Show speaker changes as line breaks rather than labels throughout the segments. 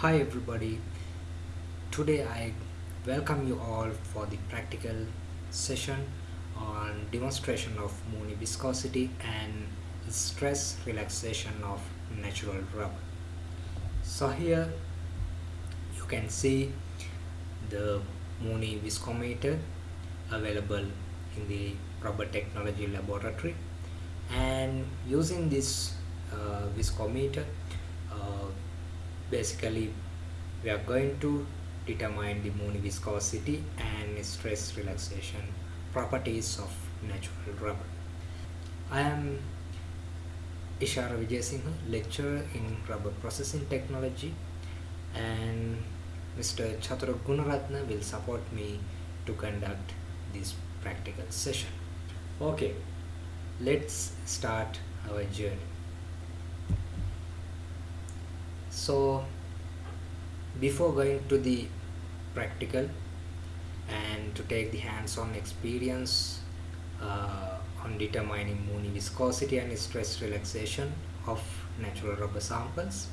Hi everybody. Today I welcome you all for the practical session on demonstration of Mooney viscosity and stress relaxation of natural rubber. So here you can see the Mooney viscometer available in the rubber technology laboratory and using this uh, viscometer uh, basically we are going to determine the Mooney viscosity and stress relaxation properties of natural rubber. I am Ishara Vijayasinghe, lecturer in rubber processing technology and Mr. Chatura Gunaratna will support me to conduct this practical session. Okay, let's start our journey. So before going to the practical and to take the hands-on experience uh, on determining Mooney viscosity and stress relaxation of natural rubber samples.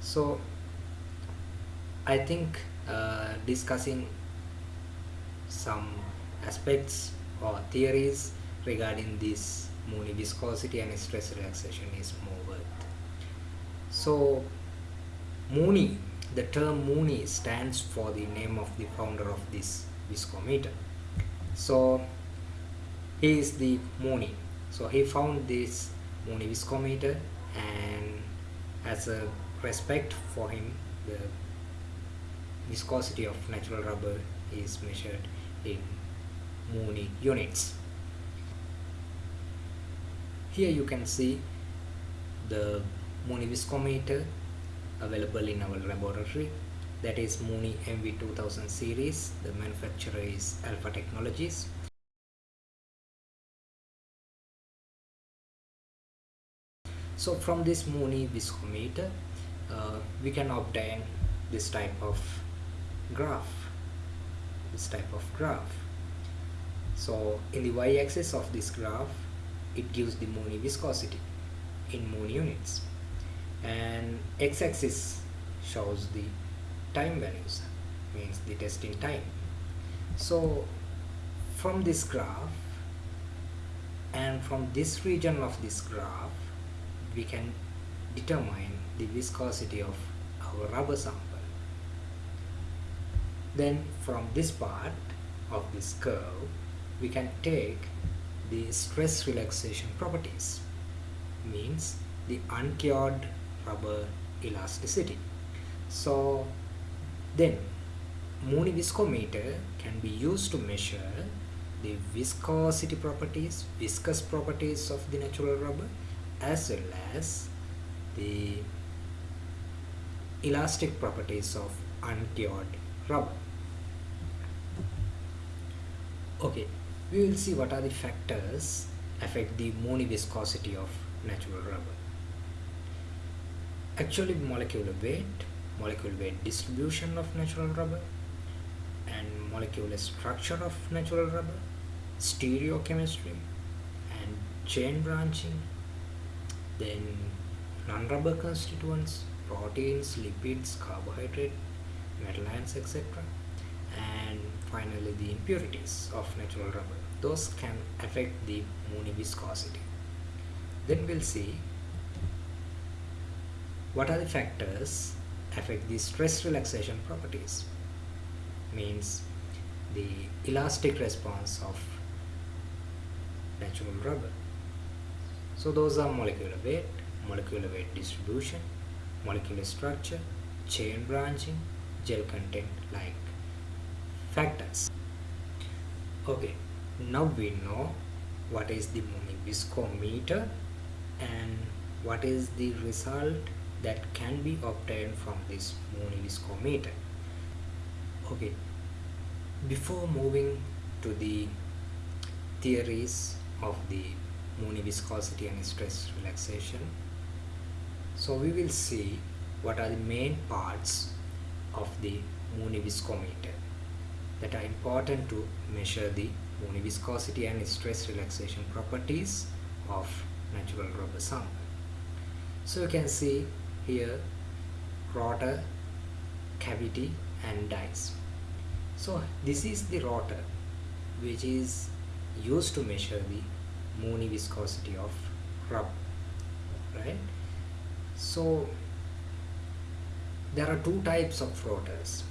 So I think uh, discussing some aspects or theories regarding this Mooney viscosity and stress relaxation is more worth. So Mooney, the term Mooney stands for the name of the founder of this viscometer. So he is the Mooney. So he found this Mooney viscometer and as a respect for him the viscosity of natural rubber is measured in Mooney units. Here you can see the Mooney viscometer available in our laboratory. That is Mooney MV2000 series. The manufacturer is Alpha Technologies. So from this Mooney viscometer uh, we can obtain this type of graph. This type of graph. So in the y-axis of this graph it gives the Mooney viscosity in Mooney units and x-axis shows the time values means the testing time. So from this graph and from this region of this graph we can determine the viscosity of our rubber sample. Then from this part of this curve we can take the stress relaxation properties means the uncured rubber elasticity. So then Mooney viscometer can be used to measure the viscosity properties viscous properties of the natural rubber as well as the elastic properties of uncured rubber. Okay we will see what are the factors affect the Mooney viscosity of natural rubber actually molecular weight molecular weight distribution of natural rubber and molecular structure of natural rubber stereochemistry and chain branching then non-rubber constituents proteins lipids carbohydrate metal ions etc and finally the impurities of natural rubber. Those can affect the Mooney viscosity then we'll see what are the factors affect the stress relaxation properties? Means the elastic response of natural rubber. So those are molecular weight molecular weight distribution molecular structure chain branching gel content like factors. Okay now we know what is the Mooney viscometer and what is the result that can be obtained from this viscometer. Okay, before moving to the theories of the Mooney viscosity and stress relaxation, so we will see what are the main parts of the Mooney viscometer that are important to measure the Mooney viscosity and stress relaxation properties of natural rubber sample. So you can see here rotor cavity and dies so this is the rotor which is used to measure the Mooney viscosity of rubber right? So there are two types of rotors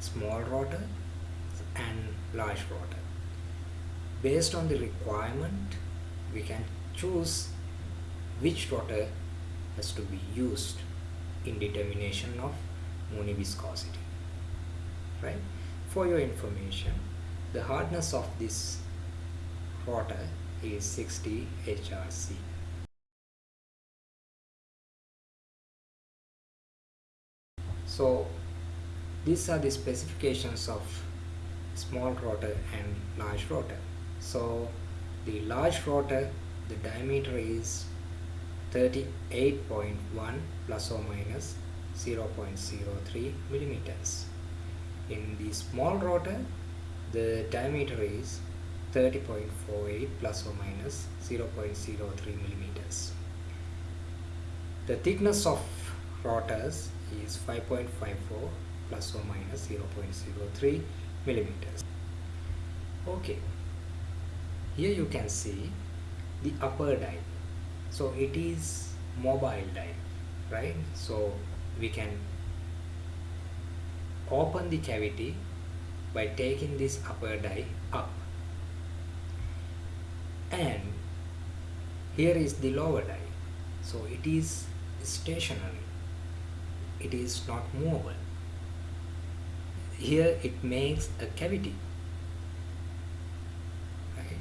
small rotor and large rotor. Based on the requirement we can choose which rotor has to be used in determination of Mooney viscosity right? For your information the hardness of this rotor is 60 HRC so these are the specifications of small rotor and large rotor so the large rotor the diameter is 38.1 plus or minus 0.03 millimeters. In the small rotor the diameter is 30.48 plus or minus 0.03 millimeters. The thickness of rotors is 5.54 plus or minus 0.03 millimeters. Okay. Here you can see the upper die so it is mobile die right? So we can open the cavity by taking this upper die up. And here is the lower die. So it is stationary. It is not movable. Here it makes a cavity right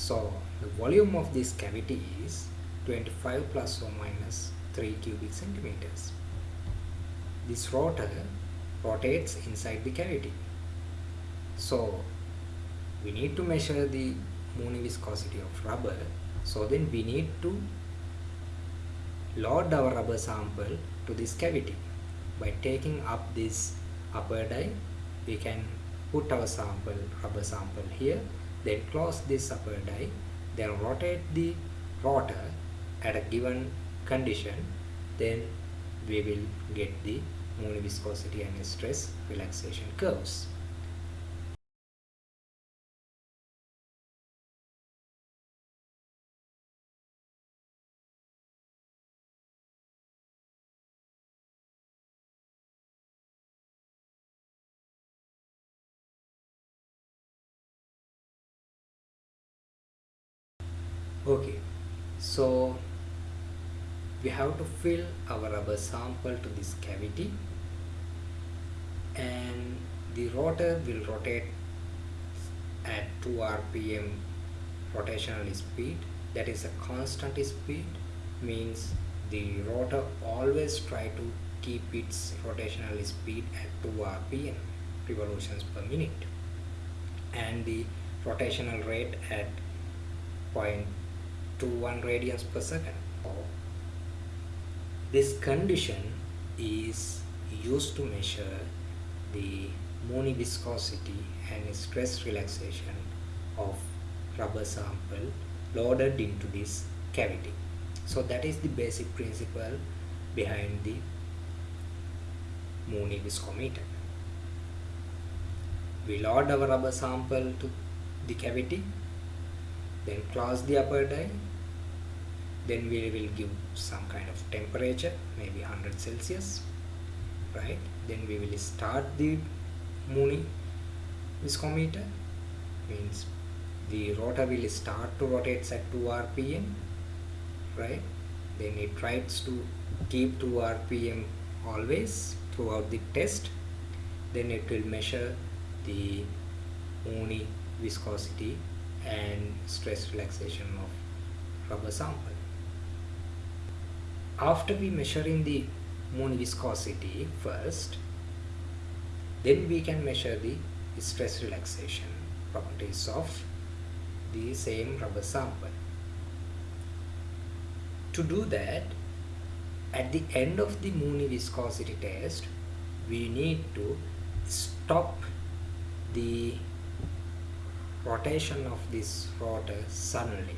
so the volume of this cavity is 25 plus or minus 3 cubic centimeters. This rotor rotates inside the cavity. So we need to measure the Mooney viscosity of rubber. So then we need to load our rubber sample to this cavity. By taking up this upper die we can put our sample rubber sample here then close this upper die then rotate the rotor at a given condition then we will get the Mooney viscosity and stress relaxation curves okay. So we have to fill our rubber sample to this cavity. And the rotor will rotate at 2 rpm rotational speed. That is a constant speed means the rotor always try to keep its rotational speed at 2 rpm revolutions per minute. And the rotational rate at 0.21 radians per second this condition is used to measure the Mooney viscosity and stress relaxation of rubber sample loaded into this cavity. So that is the basic principle behind the Mooney viscometer. We load our rubber sample to the cavity, then close the upper die, then we will give some kind of temperature, maybe 100 Celsius, right? then we will start the Mooney viscometer means the rotor will start to rotate at 2 rpm right? Then it tries to keep 2 rpm always throughout the test. Then it will measure the Mooney viscosity and stress relaxation of rubber sample after we measure in the Mooney viscosity first then we can measure the stress relaxation properties of the same rubber sample. To do that at the end of the Mooney viscosity test we need to stop the rotation of this rotor suddenly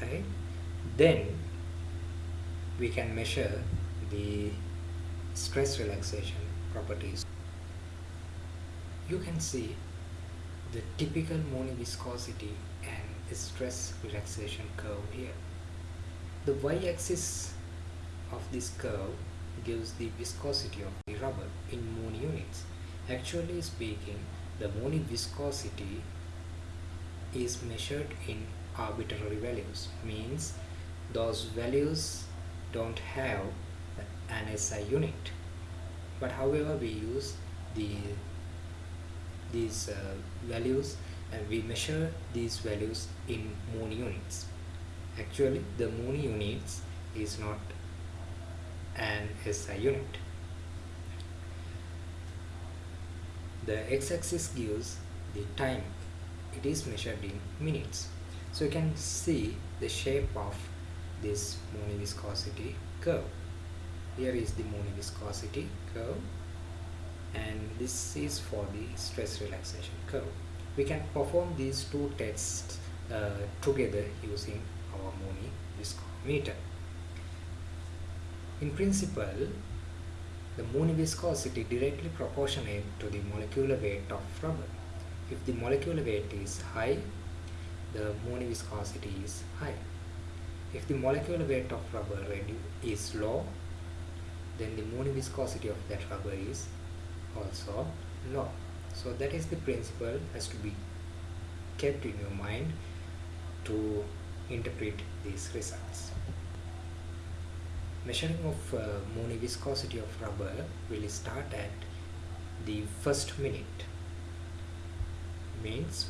right? Then we can measure the stress relaxation properties. You can see the typical Mooney viscosity and stress relaxation curve here. The y-axis of this curve gives the viscosity of the rubber in Mooney units. Actually speaking, the Mooney viscosity is measured in arbitrary values, means those values don't have an SI unit. But however, we use the these uh, values and we measure these values in Mooney units. Actually the Mooney units is not an SI unit. The x-axis gives the time. It is measured in minutes. So you can see the shape of this Mooney viscosity curve. Here is the Mooney viscosity curve and this is for the stress relaxation curve. We can perform these two tests uh, together using our Mooney viscometer. In principle the Mooney viscosity directly proportionate to the molecular weight of rubber. If the molecular weight is high the Mooney viscosity is high if the molecular weight of rubber is low then the Mooney viscosity of that rubber is also low. so that is the principle has to be kept in your mind to interpret these results measuring of uh, Mooney viscosity of rubber will start at the first minute means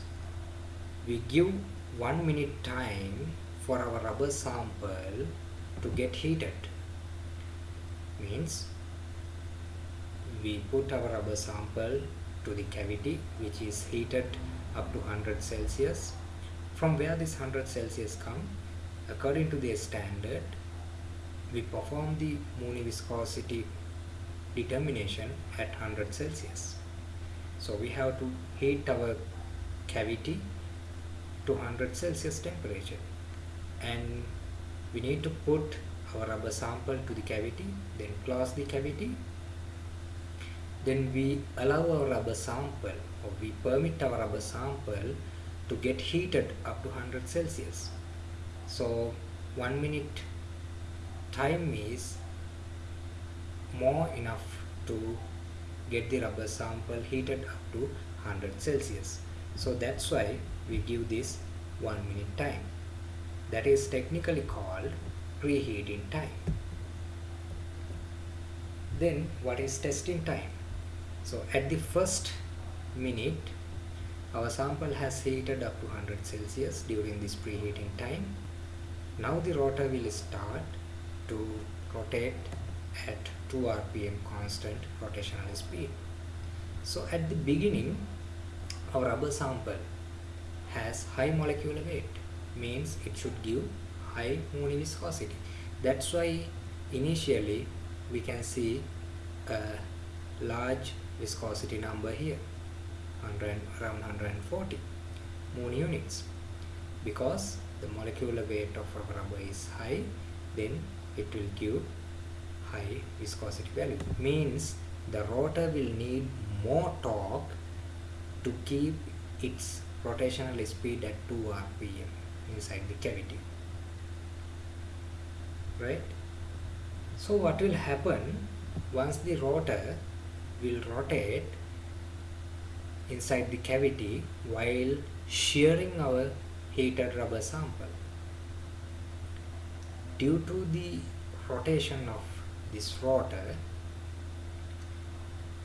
we give one minute time for our rubber sample to get heated. Means we put our rubber sample to the cavity which is heated up to 100 Celsius. From where this 100 Celsius come? According to the standard we perform the Mooney viscosity determination at 100 Celsius. So we have to heat our cavity to 100 Celsius temperature and we need to put our rubber sample to the cavity then close the cavity. Then we allow our rubber sample or we permit our rubber sample to get heated up to 100 Celsius. So one minute time is more enough to get the rubber sample heated up to 100 Celsius. So that's why we give this one minute time that is technically called preheating time. Then what is testing time? So at the first minute our sample has heated up to 100 Celsius during this preheating time. Now the rotor will start to rotate at 2 rpm constant rotational speed. So at the beginning our rubber sample has high molecular weight means it should give high Mooney viscosity that's why initially we can see a large viscosity number here 100 around 140 Mooney units. Because the molecular weight of rubber is high then it will give high viscosity value. Means the rotor will need more torque to keep its rotational speed at 2 rpm inside the cavity right so what will happen once the rotor will rotate inside the cavity while shearing our heated rubber sample. Due to the rotation of this rotor,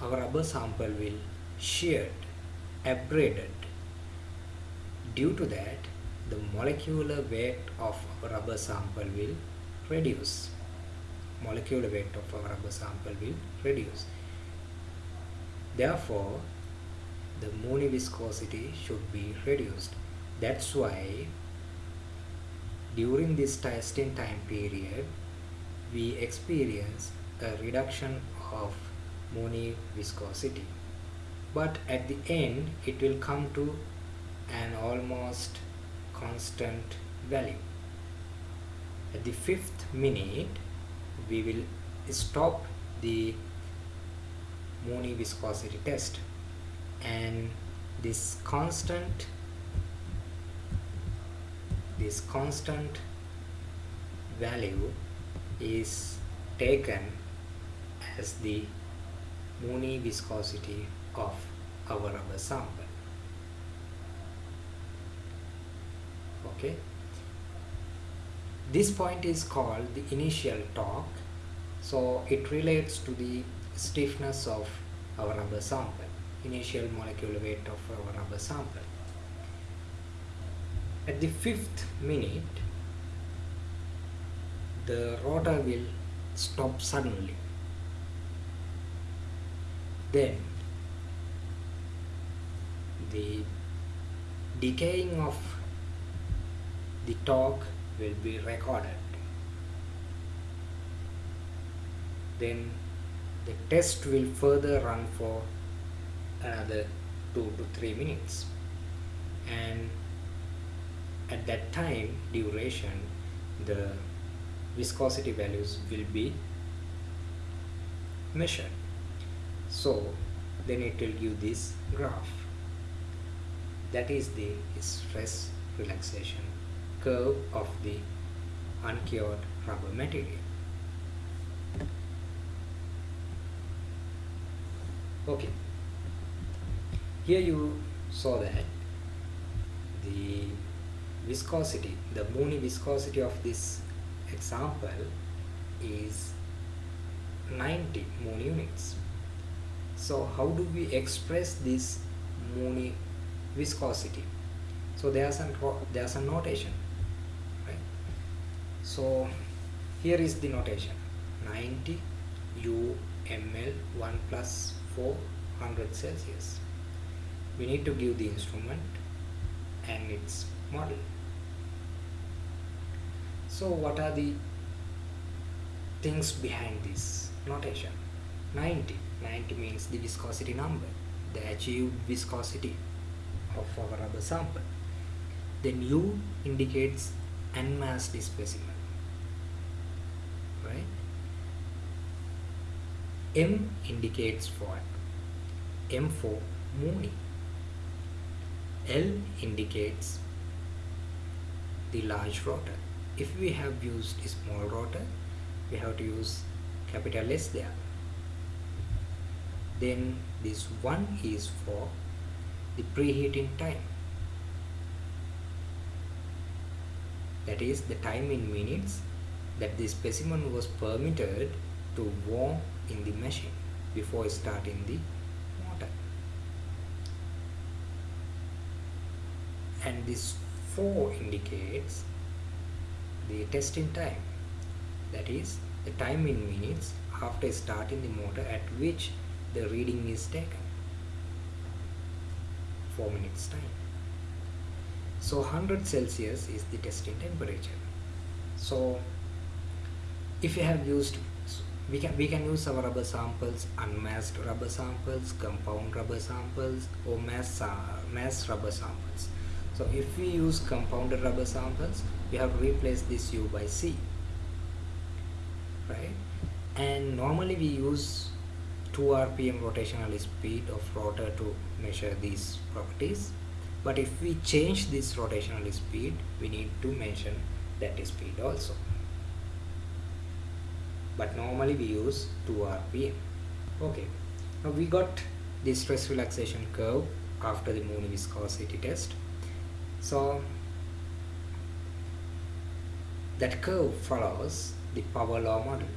our rubber sample will sheared, abraded. Due to that, the molecular weight of our rubber sample will reduce. Molecular weight of our rubber sample will reduce. Therefore, the Mooney viscosity should be reduced. That's why during this testing time period, we experience a reduction of Mooney viscosity. But at the end, it will come to an almost constant value. At the fifth minute, we will stop the Mooney viscosity test and this constant this constant value is taken as the Mooney viscosity of our rubber sample okay. This point is called the initial torque. So it relates to the stiffness of our rubber sample initial molecular weight of our rubber sample. At the fifth minute the rotor will stop suddenly. Then the decaying of the torque will be recorded. Then the test will further run for another 2 to 3 minutes. And at that time duration the viscosity values will be measured. So then it will give this graph. That is the stress relaxation curve of the uncured rubber material. Okay. Here you saw that the viscosity the Mooney viscosity of this example is 90 Mooney units. So how do we express this Mooney viscosity? So there's a there's a notation so here is the notation. 90 u ml 1 plus 400 celsius. We need to give the instrument and its model. So what are the things behind this notation? 90 90 means the viscosity number the achieved viscosity of our rubber sample. Then U indicates unmassed specimen right? M indicates what M for Mooney L indicates the large rotor. If we have used small rotor we have to use capital S there. Then this one is for the preheating time. That is the time in minutes that the specimen was permitted to warm in the machine before starting the motor and this 4 indicates the testing time. That is the time in minutes after starting the motor at which the reading is taken. 4 minutes time. So 100 celsius is the testing temperature. So if you have used we can we can use our rubber samples unmassed rubber samples compound rubber samples or mass uh, mass rubber samples. So if we use compounded rubber samples we have to replace this u by c right? And normally we use 2 rpm rotational speed of rotor to measure these properties. But if we change this rotational speed we need to mention that speed also but normally we use 2 rpm okay. Now we got the stress relaxation curve after the Mooney viscosity test. So that curve follows the power law model.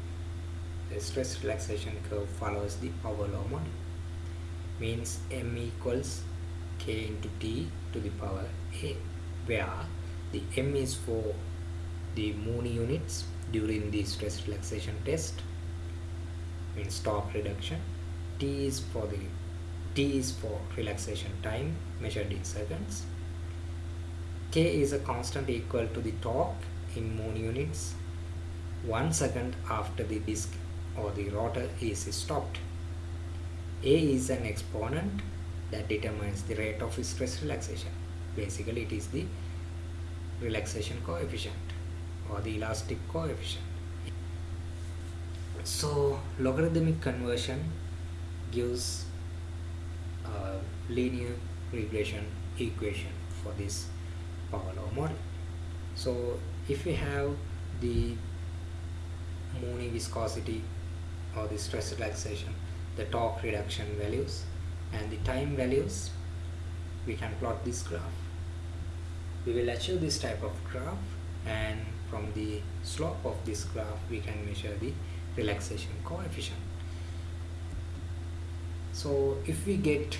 The stress relaxation curve follows the power law model. Means m equals k into t to the power a where the m is for the Mooney units during the stress relaxation test means torque reduction. T is for the t is for relaxation time measured in seconds. K is a constant equal to the torque in Mooney units. One second after the disc or the rotor is stopped. A is an exponent that determines the rate of stress relaxation. Basically it is the relaxation coefficient or the elastic coefficient. So logarithmic conversion gives a linear regression equation for this power law model. So if we have the Mooney viscosity or the stress relaxation the torque reduction values and the time values we can plot this graph. We will achieve this type of graph and from the slope of this graph we can measure the relaxation coefficient. So if we get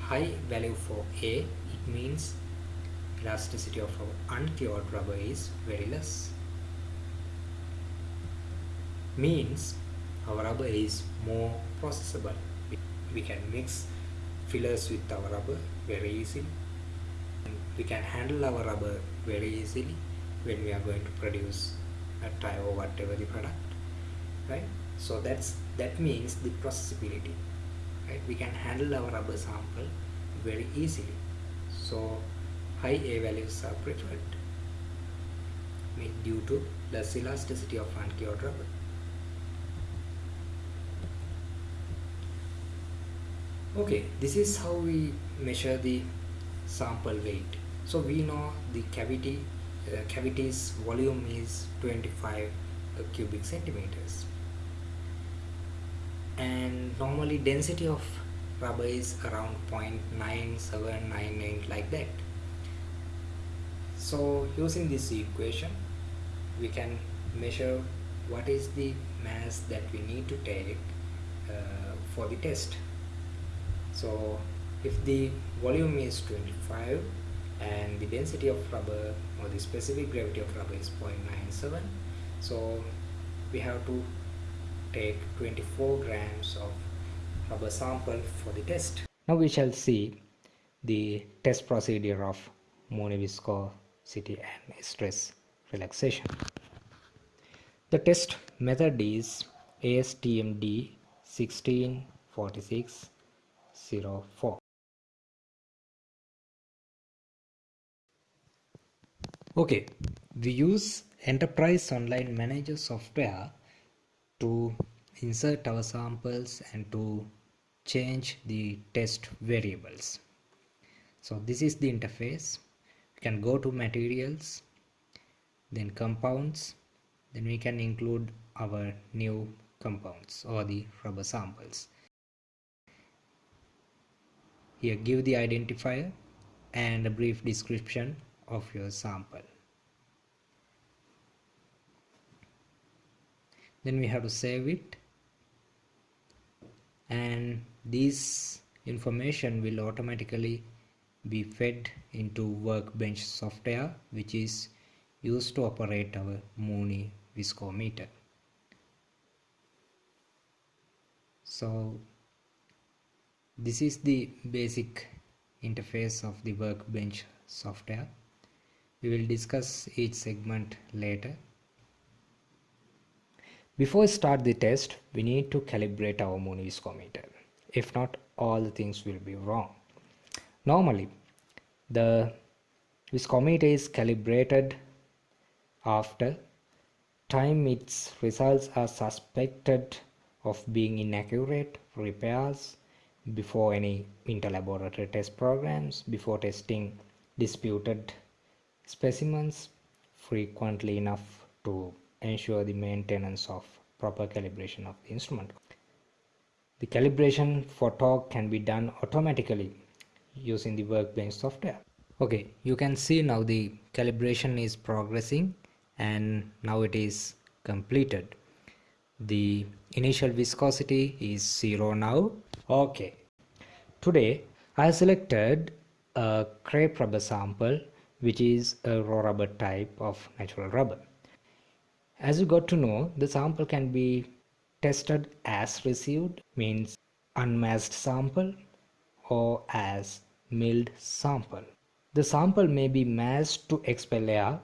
high value for A it means elasticity of our uncured rubber is very less. Means our rubber is more processable. We can mix fillers with our rubber very easily. We can handle our rubber very easily when we are going to produce a tire or whatever the product right? So that's that means the processability right? We can handle our rubber sample very easily. So high A values are preferred due to less elasticity of uncured rubber. Okay this is how we measure the sample weight. So we know the cavity uh, cavity's volume is 25 uh, cubic centimeters. And normally density of rubber is around 0.9798 like that. So using this equation we can measure what is the mass that we need to take uh, for the test. So if the volume is 25 and the density of rubber or the specific gravity of rubber is 0.97 so we have to take 24 grams of rubber sample for the test. Now we shall see the test procedure of Mooney viscosity and stress relaxation. The test method is ASTM D 1646 okay we use enterprise online manager software to insert our samples and to change the test variables. So this is the interface. We can go to materials then compounds then we can include our new compounds or the rubber samples. Here give the identifier and a brief description of your sample. Then we have to save it and this information will automatically be fed into workbench software which is used to operate our Mooney viscometer. So this is the basic interface of the workbench software we will discuss each segment later. Before we start the test we need to calibrate our Mooney viscometer if not all the things will be wrong. Normally the viscometer is calibrated after time its results are suspected of being inaccurate repairs before any interlaboratory test programs, before testing disputed specimens frequently enough to ensure the maintenance of proper calibration of the instrument. The calibration for torque can be done automatically using the workbench software. Okay, you can see now the calibration is progressing and now it is completed. The initial viscosity is 0 now Okay, today I selected a crepe rubber sample which is a raw rubber type of natural rubber. As you got to know, the sample can be tested as received means unmassed sample or as milled sample. The sample may be massed to expel air,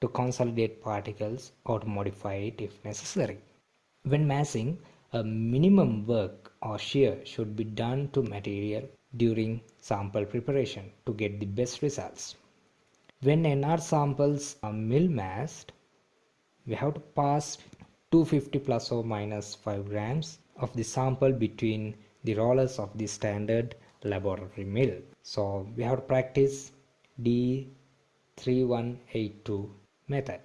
to consolidate particles or to modify it if necessary. When massing, a minimum work or shear should be done to material during sample preparation to get the best results. When NR samples are mill massed, we have to pass 250 plus or minus 5 grams of the sample between the rollers of the standard laboratory mill. So we have to practice D3182 method.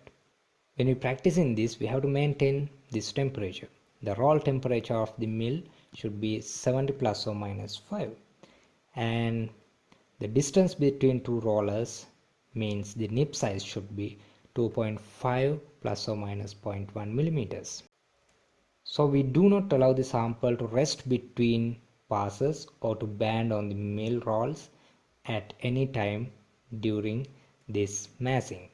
When we practice in this, we have to maintain this temperature. The roll temperature of the mill should be 70 plus or minus 5 and the distance between two rollers means the nip size should be 2.5 plus or minus 0.1 millimeters. So we do not allow the sample to rest between passes or to band on the mill rolls at any time during this massing.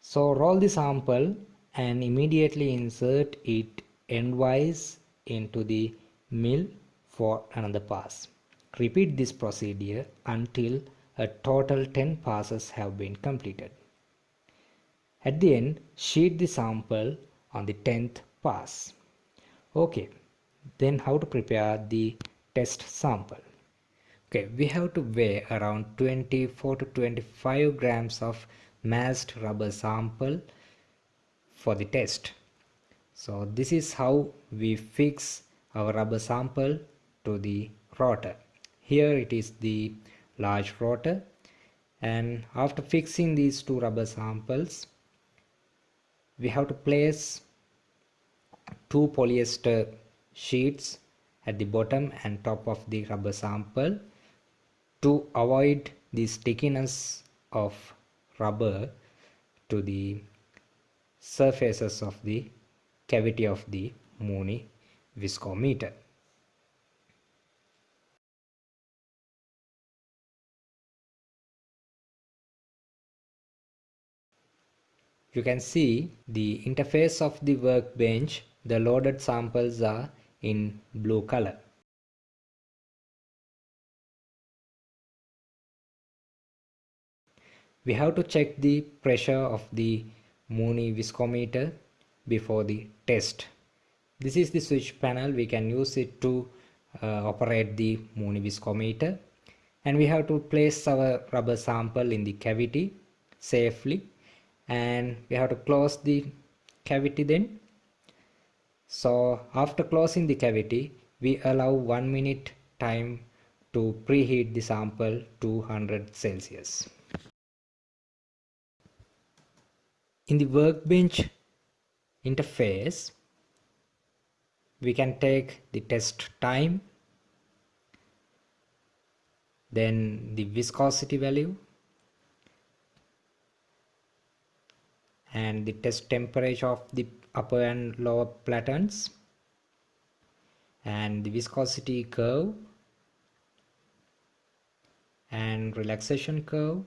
So roll the sample and immediately insert it endwise into the mill for another pass. Repeat this procedure until a total 10 passes have been completed. At the end, sheet the sample on the 10th pass. Okay, then how to prepare the test sample? Okay, we have to weigh around 24 to 25 grams of massed rubber sample for the test. So this is how we fix our rubber sample to the rotor. Here it is the large rotor and after fixing these two rubber samples we have to place two polyester sheets at the bottom and top of the rubber sample to avoid the stickiness of rubber to the surfaces of the cavity of the Mooney viscometer. You can see the interface of the workbench. The loaded samples are in blue color. We have to check the pressure of the Mooney viscometer before the test. This is the switch panel. We can use it to uh, operate the Mooney viscometer. And we have to place our rubber sample in the cavity safely and we have to close the cavity then. So after closing the cavity we allow one minute time to preheat the sample to 100 celsius. In the workbench interface we can take the test time then the viscosity value and the test temperature of the upper and lower platens and the viscosity curve and relaxation curve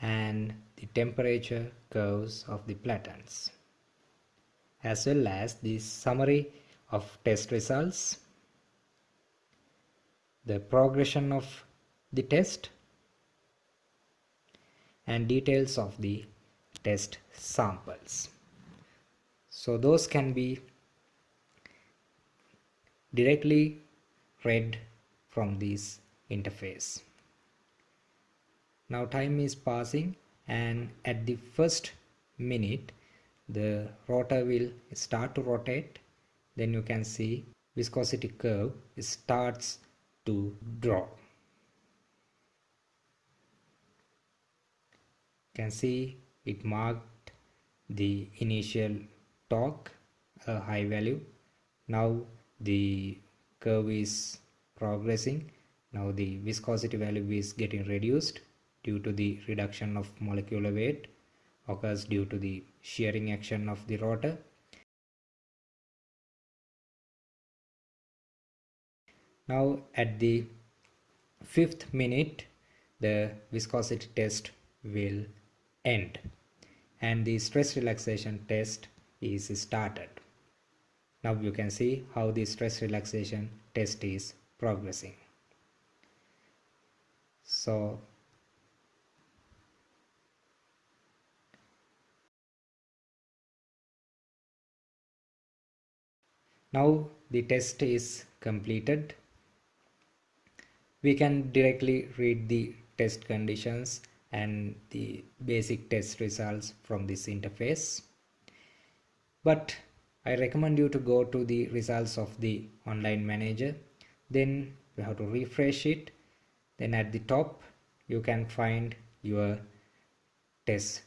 and the temperature curves of the platens as well as the summary of test results the progression of the test and details of the test samples. So those can be directly read from this interface. Now time is passing and at the first minute the rotor will start to rotate. Then you can see viscosity curve starts to draw can see it marked the initial torque a high value. Now the curve is progressing. Now the viscosity value is getting reduced due to the reduction of molecular weight occurs due to the shearing action of the rotor. Now at the fifth minute the viscosity test will end and the stress relaxation test is started. Now you can see how the stress relaxation test is progressing. So now the test is completed. We can directly read the test conditions and the basic test results from this interface. But I recommend you to go to the results of the online manager. Then you have to refresh it. Then at the top you can find your test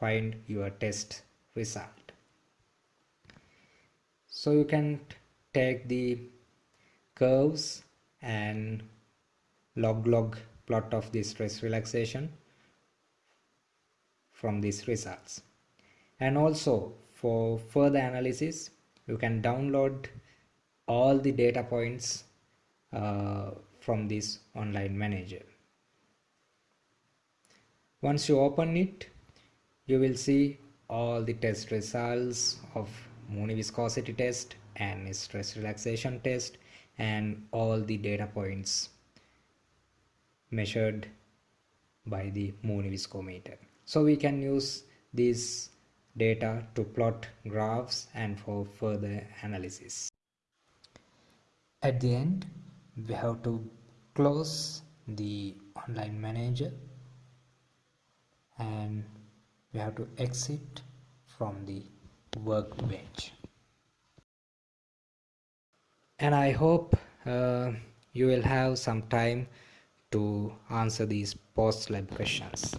find your test result. So you can take the curves and log log plot of the stress relaxation from these results. And also for further analysis you can download all the data points uh, from this online manager. Once you open it you will see all the test results of Mooney viscosity test and stress relaxation test and all the data points measured by the Mooney viscometer. So we can use these data to plot graphs and for further analysis. At the end, we have to close the online manager and we have to exit from the workbench and I hope uh, you will have some time to answer these post lab questions.